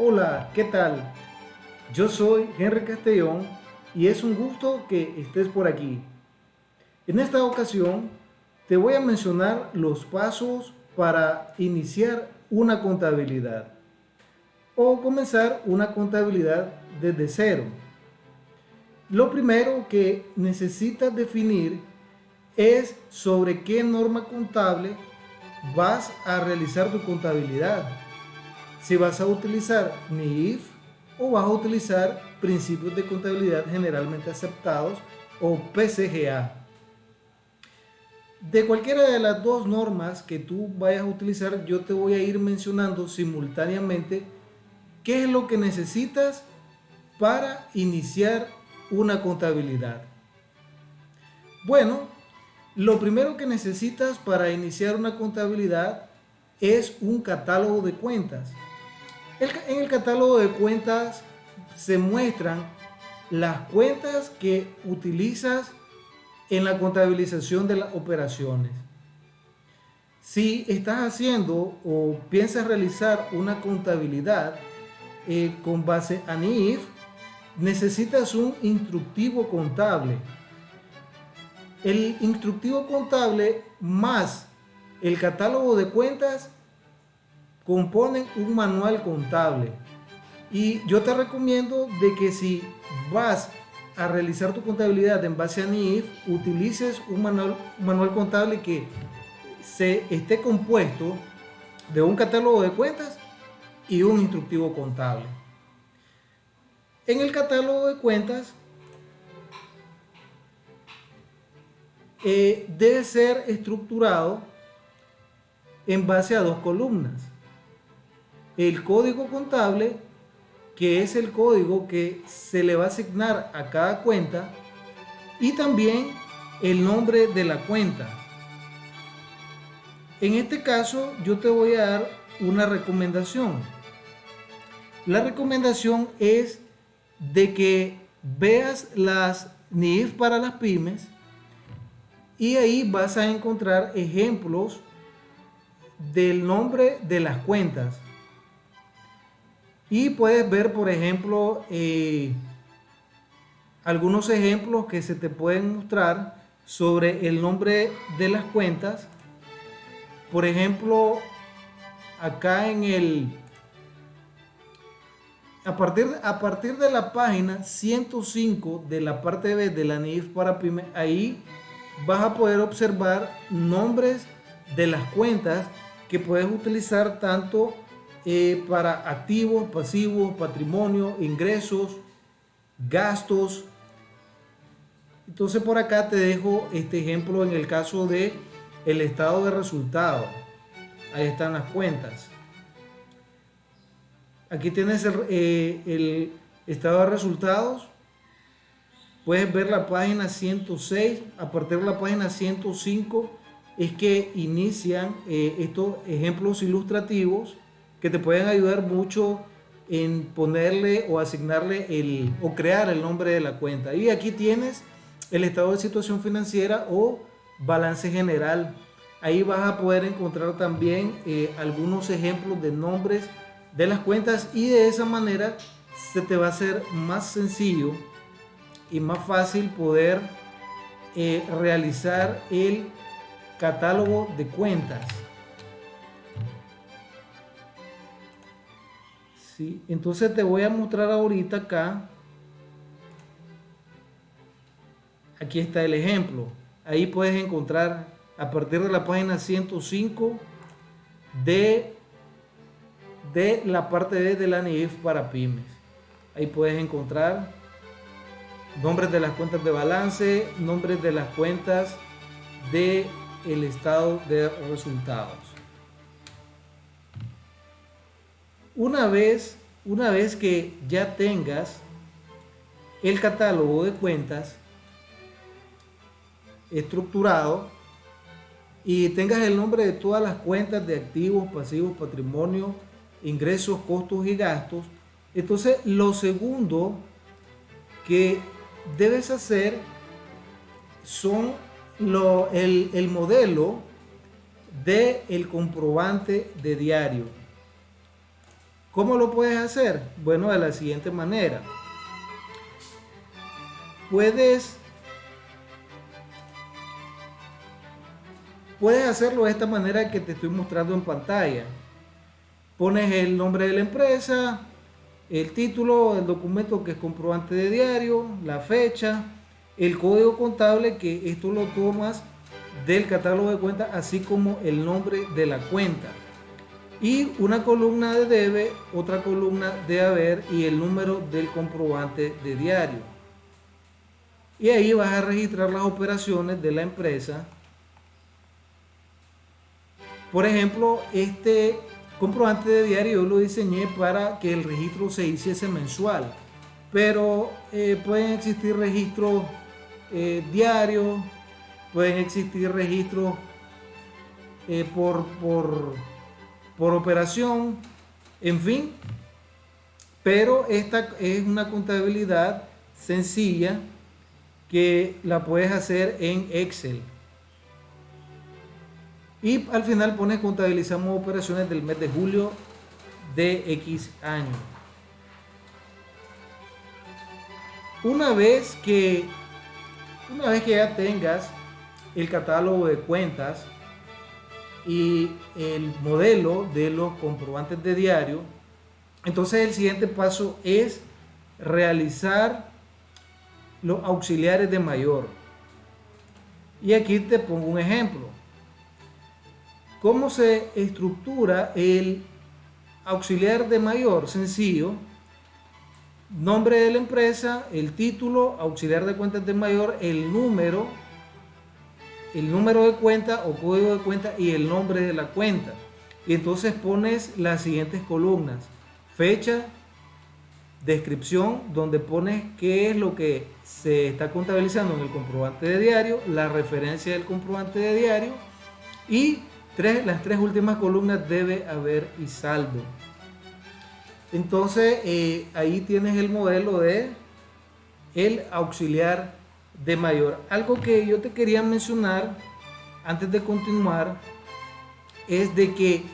Hola, ¿qué tal? Yo soy Henry Castellón y es un gusto que estés por aquí. En esta ocasión te voy a mencionar los pasos para iniciar una contabilidad o comenzar una contabilidad desde cero. Lo primero que necesitas definir es sobre qué norma contable vas a realizar tu contabilidad si vas a utilizar NIF o vas a utilizar principios de contabilidad generalmente aceptados o PCGA. De cualquiera de las dos normas que tú vayas a utilizar, yo te voy a ir mencionando simultáneamente qué es lo que necesitas para iniciar una contabilidad. Bueno, lo primero que necesitas para iniciar una contabilidad es un catálogo de cuentas en el catálogo de cuentas se muestran las cuentas que utilizas en la contabilización de las operaciones. Si estás haciendo o piensas realizar una contabilidad eh, con base a NIF, necesitas un instructivo contable. El instructivo contable más el catálogo de cuentas componen un manual contable. Y yo te recomiendo de que si vas a realizar tu contabilidad en base a NIF, utilices un manual, manual contable que se esté compuesto de un catálogo de cuentas y un instructivo contable. En el catálogo de cuentas eh, debe ser estructurado en base a dos columnas el código contable, que es el código que se le va a asignar a cada cuenta, y también el nombre de la cuenta. En este caso, yo te voy a dar una recomendación. La recomendación es de que veas las NIF para las pymes y ahí vas a encontrar ejemplos del nombre de las cuentas. Y puedes ver, por ejemplo, eh, algunos ejemplos que se te pueden mostrar sobre el nombre de las cuentas. Por ejemplo, acá en el... A partir, a partir de la página 105 de la parte B de la NIF para PYME, ahí vas a poder observar nombres de las cuentas que puedes utilizar tanto eh, para activos, pasivos, patrimonio, ingresos, gastos. Entonces por acá te dejo este ejemplo en el caso de el estado de resultados. Ahí están las cuentas. Aquí tienes el, eh, estado de resultados. Puedes ver la página 106. A partir de la página 105 es que inician eh, estos ejemplos ilustrativos que te pueden ayudar mucho en ponerle o asignarle el o crear el nombre de la cuenta. Y aquí tienes el estado de situación financiera o balance general. Ahí vas a poder encontrar también eh, algunos ejemplos de nombres de las cuentas y de esa manera se te va a hacer más sencillo y más fácil poder eh, realizar el catálogo de cuentas. Entonces te voy a mostrar ahorita acá. Aquí está el ejemplo. Ahí puedes encontrar a partir de la página 105 de, de la parte B de la NIF para pymes. Ahí puedes encontrar nombres de las cuentas de balance, nombres de las cuentas de el estado de resultados. Una vez, una vez que ya tengas el catálogo de cuentas estructurado y tengas el nombre de todas las cuentas de activos, pasivos, patrimonio, ingresos, costos y gastos, entonces lo segundo que debes hacer son lo, el, el modelo del el comprobante de diario. ¿Cómo lo puedes hacer? Bueno, de la siguiente manera. Puedes Puedes hacerlo de esta manera que te estoy mostrando en pantalla. Pones el nombre de la empresa, el título, el documento que es comprobante de diario, la fecha, el código contable que esto lo tomas del catálogo de cuentas, así como el nombre de la cuenta. Y una columna de debe, otra columna de haber y el número del comprobante de diario. Y ahí vas a registrar las operaciones de la empresa por ejemplo, este comprobante de diario yo lo diseñé para que el registro se hiciese mensual, pero eh, pueden existir registros eh, diarios, pueden existir registros eh, por, por, por operación, en fin, pero esta es una contabilidad sencilla que la puedes hacer en Excel. Y al final pone contabilizamos operaciones del mes de julio de X año. Una vez que una vez que ya tengas el catálogo de cuentas y el modelo de los comprobantes de diario, entonces el siguiente paso es realizar los auxiliares de mayor. Y aquí te pongo un ejemplo. Cómo se estructura el auxiliar de mayor sencillo. Nombre de la empresa el título auxiliar de cuentas de mayor el número el número de cuenta o código de cuenta y el nombre de la cuenta y entonces pones las siguientes columnas fecha descripción donde pones qué es lo que se está contabilizando en el comprobante de diario la referencia del comprobante de diario y las tres últimas columnas debe haber y saldo. Entonces eh, ahí tienes el modelo de el auxiliar de mayor. Algo que yo te quería mencionar antes de continuar es de que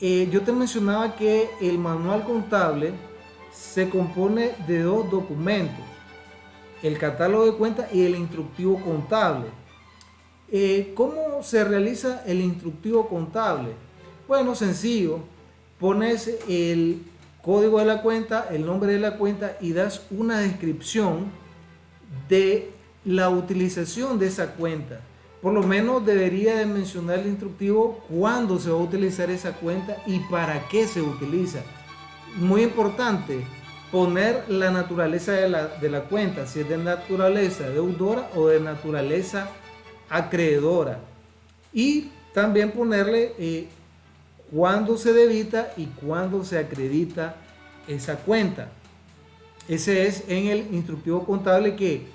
eh, yo te mencionaba que el manual contable se compone de dos documentos, el catálogo de cuentas y el instructivo contable. Eh, ¿Cómo se realiza el instructivo contable? Bueno, sencillo. Pones el código de la cuenta, el nombre de la cuenta y das una descripción de la utilización de esa cuenta. Por lo menos debería de mencionar el instructivo cuándo se va a utilizar esa cuenta y para qué se utiliza. Muy importante, poner la naturaleza de la, de la cuenta, si es de naturaleza deudora o de naturaleza acreedora. Y también ponerle eh, cuándo se debita y cuándo se acredita esa cuenta. Ese es en el instructivo contable que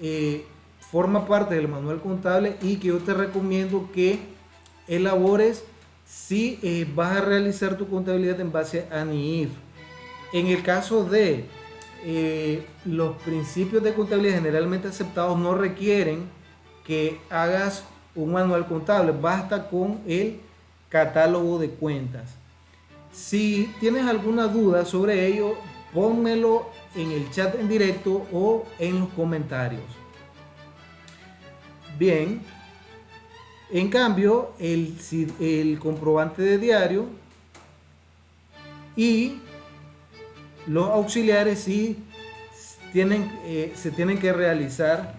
eh, forma parte del manual contable y que yo te recomiendo que elabores si eh, vas a realizar tu contabilidad en base a NIF. En el caso de los principios de contabilidad generalmente aceptados no requieren que hagas un manual contable, basta con el catálogo de cuentas. Si tienes alguna duda sobre ello, pónmelo en el chat en directo o en los comentarios. Bien, en cambio, el, el comprobante de diario y los auxiliares sí tienen, eh, se tienen que realizar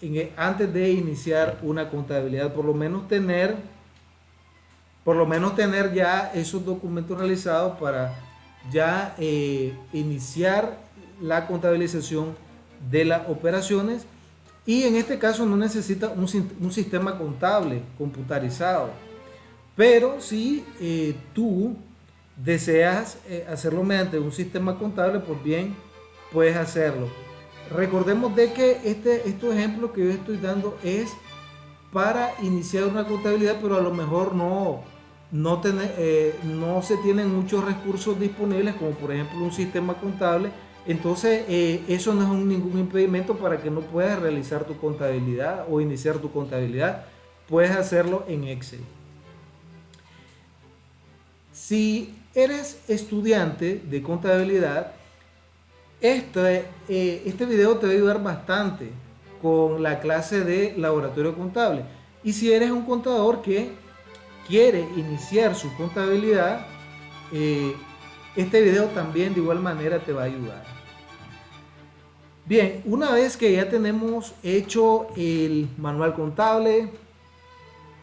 e, antes de iniciar una contabilidad, por lo menos tener, por lo menos tener ya esos documentos realizados para ya eh, iniciar la contabilización de las operaciones y en este caso no necesita un, sistema contable computarizado. Pero si eh, tú deseas eh, hacerlo mediante un sistema contable, pues bien, puedes hacerlo. Recordemos de que este, estos ejemplos que yo estoy dando es para iniciar una contabilidad, pero a lo mejor no, no, eh, no se tienen muchos recursos disponibles, como por ejemplo un sistema contable. Entonces, eh, eso no es ningún impedimento para que no puedas realizar tu contabilidad o iniciar tu contabilidad. Puedes hacerlo en Excel. Si eres estudiante de contabilidad, este, este video te va a ayudar bastante con la clase de laboratorio contable. Y si eres un contador que quiere iniciar su contabilidad, eh, este video también de igual manera te va a ayudar. Bien, una vez que ya tenemos hecho el manual contable,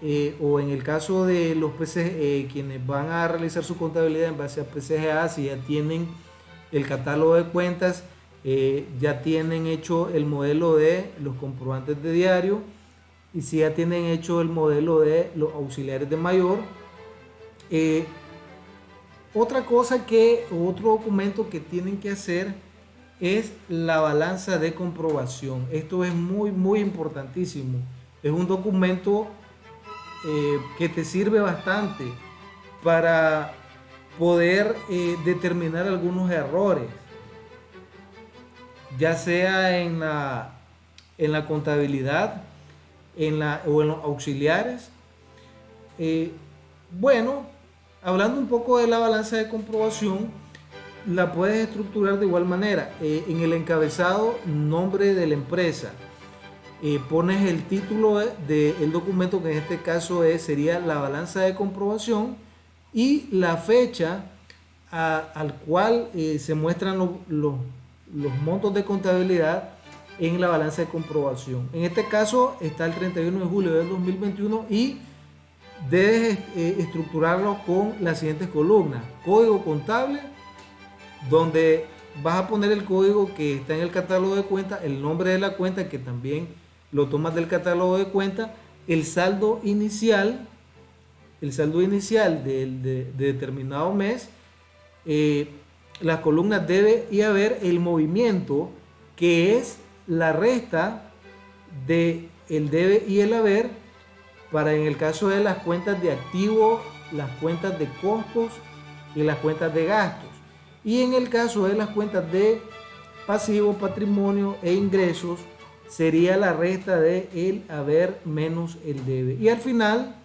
eh, o en el caso de los PC, quienes van a realizar su contabilidad en base a PCGA, si ya tienen el catálogo de cuentas, eh, ya tienen hecho el modelo de los comprobantes de diario y si ya tienen hecho el modelo de los auxiliares de mayor. Eh, otra cosa que, otro documento que tienen que hacer es la balanza de comprobación. Esto es muy, muy importantísimo. Es un documento eh, que te sirve bastante para poder eh, determinar algunos errores, ya sea en la, en la contabilidad en la, o en los auxiliares. Eh, bueno, hablando un poco de la balanza de comprobación, la puedes estructurar de igual manera. Eh, en el encabezado, nombre de la empresa. pones el título del documento, que en este caso es, sería la balanza de comprobación y la fecha al cual eh, se muestran los montos de contabilidad en la balanza de comprobación. En este caso está el 31 de julio del 2021 y debes eh, estructurarlo con las siguientes columnas. Código contable, donde vas a poner el código que está en el catálogo de cuenta, el nombre de la cuenta que también lo tomas del catálogo de cuenta, el saldo inicial, el saldo inicial de, determinado mes, eh, las columnas debe y haber el movimiento que es la resta de el debe y el haber para en el caso de las cuentas de activos, las cuentas de costos y las cuentas de gastos. Y en el caso de las cuentas de pasivo, patrimonio e ingresos, sería la resta de el haber menos el debe. Y al final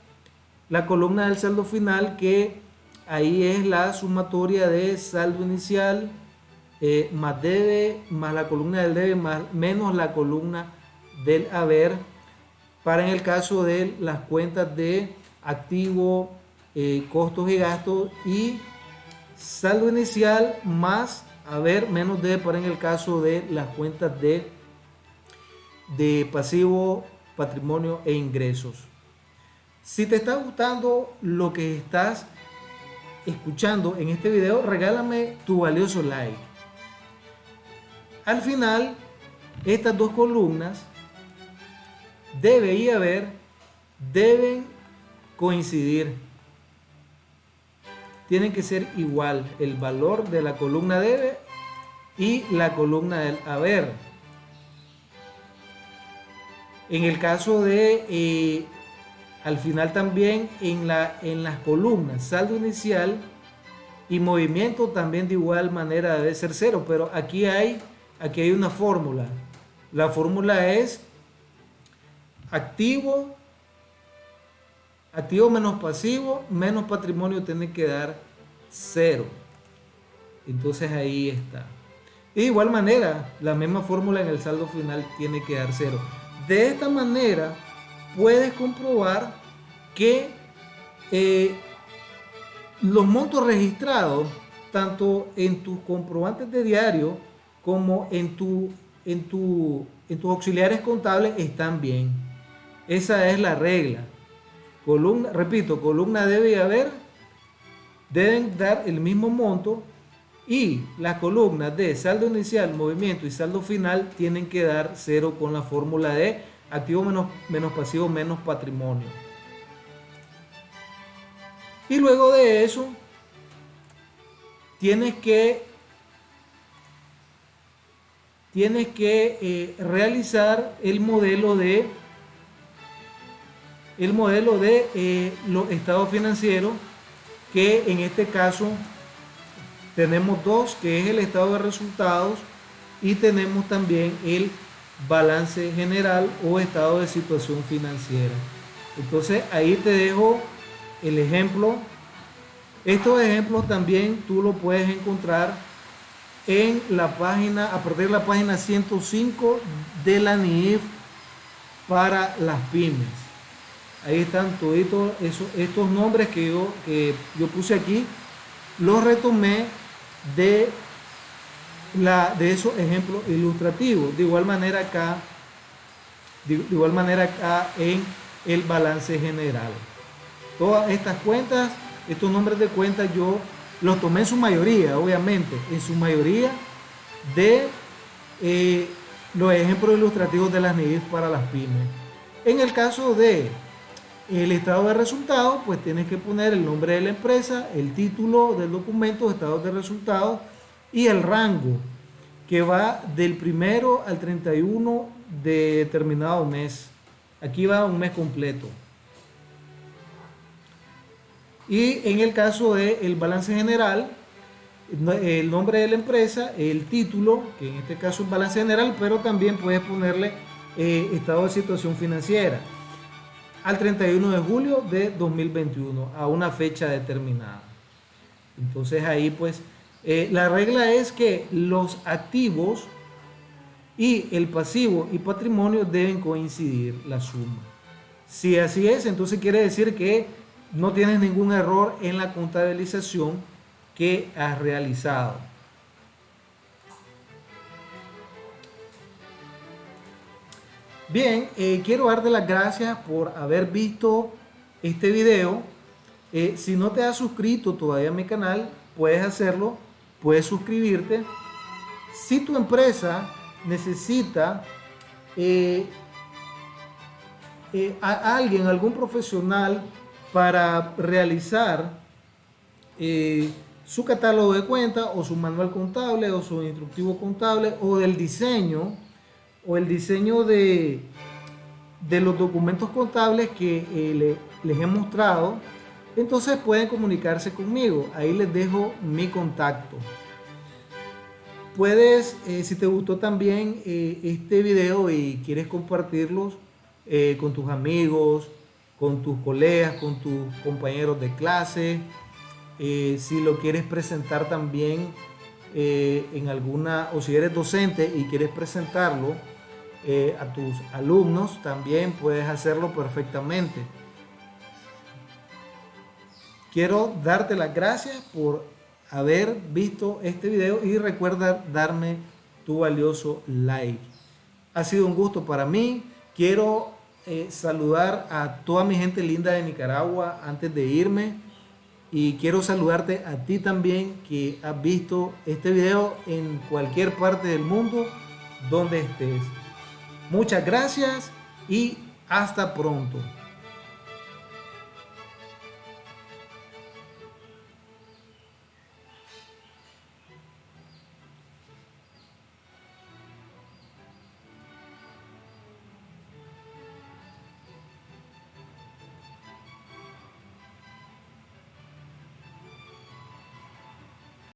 la columna del saldo final que ahí es la sumatoria de saldo inicial eh, más debe más la columna del debe más, menos la columna del haber para en el caso de las cuentas de activo, eh, costos y gastos y saldo inicial más haber menos debe para en el caso de las cuentas de, de pasivo, patrimonio e ingresos. Si te está gustando lo que estás escuchando en este video, regálame tu valioso like. Al final, estas dos columnas debe y haber deben coincidir. Tienen que ser igual el valor de la columna debe y la columna del haber. En el caso de eh, al final también en, la, en las columnas, saldo inicial y movimiento también de igual manera debe ser cero, pero aquí hay, aquí hay una fórmula. La fórmula es activo, activo menos pasivo, menos patrimonio tiene que dar cero. Entonces ahí está. de igual manera, la misma fórmula en el saldo final tiene que dar cero. De esta manera, puedes comprobar que eh, los montos registrados, tanto en tus comprobantes de diario como en, tu, en, tu, en tus auxiliares contables, están bien. Esa es la regla. Columna, repito, columna debe haber, deben dar el mismo monto y las columnas de saldo inicial, movimiento y saldo final tienen que dar cero con la fórmula de activo menos, menos pasivo menos patrimonio. Y luego de eso, tienes que, tienes que eh, realizar el modelo de el modelo de eh, los estados financieros que en este caso tenemos dos que es el estado de resultados y tenemos también el balance general o estado de situación financiera. Entonces ahí te dejo el ejemplo Estos ejemplos también tú lo puedes encontrar en la página, a partir de la página 105 de la NIF para las pymes. Ahí están todos estos nombres que yo, que yo puse aquí, los retomé de, la, de esos ejemplos ilustrativos. De igual manera acá, de igual manera acá en el balance general. Todas estas cuentas, estos nombres de cuentas yo los tomé en su mayoría, obviamente, en su mayoría de eh, los ejemplos ilustrativos de las NIDs para las pymes. En el caso de el estado de resultados, pues tienes que poner el nombre de la empresa, el título del documento, estado de resultados y el rango que va del primero al 31 de determinado mes. Aquí va un mes completo. Y en el caso del balance general, el nombre de la empresa, el título, que en este caso es balance general, pero también puedes ponerle eh, estado de situación financiera al 31 de julio de 2021, a una fecha determinada. Entonces ahí pues eh, la regla es que los activos y el pasivo y patrimonio deben coincidir la suma. Si así es, entonces quiere decir que no tienes ningún error en la contabilización que has realizado. Bien, eh, quiero darte las gracias por haber visto este video. Eh, si no te has suscrito todavía a mi canal, puedes hacerlo, puedes suscribirte. Si tu empresa necesita eh, a alguien, algún profesional para realizar eh, su catálogo de cuentas o su manual contable o su instructivo contable o del diseño o el diseño de, de los documentos contables que les he mostrado, entonces pueden comunicarse conmigo. Ahí les dejo mi contacto. Puedes, eh, si te gustó también eh, este video y quieres compartirlos eh, con tus amigos, con tus colegas, con tus compañeros de clase, si lo quieres presentar también en alguna, o si eres docente y quieres presentarlo a tus alumnos, también puedes hacerlo perfectamente. Quiero darte las gracias por haber visto este video y recuerda darme tu valioso like. Ha sido un gusto para mí. Quiero eh, saludar a toda mi gente linda de Nicaragua antes de irme. Y quiero saludarte a ti también que has visto este video en cualquier parte del mundo donde estés. Muchas gracias y hasta pronto.